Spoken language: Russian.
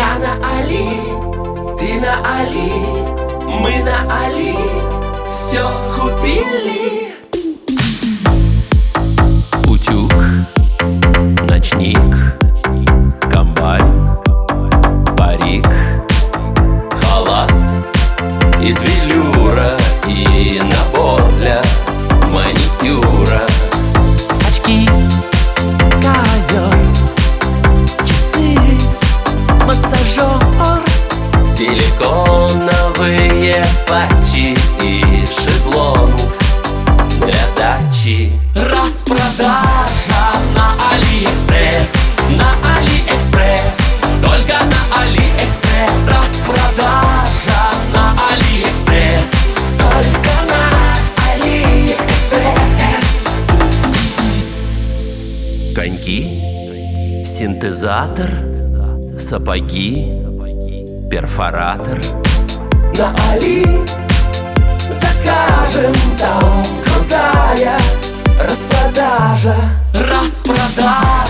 Я на Али, ты на Али, мы на Али Все купили. Утюг, ночник, комбайн, парик, халат из велюра Силиконовые патчи и шезлонг для дачи. Распродажа на Алиэкспресс На Алиэкспресс Только на Алиэкспресс Распродажа на Алиэкспресс Только на Алиэкспресс Коньки, синтезатор, сапоги, перфоратор. На Али Закажем там крутая распродажа Распродажа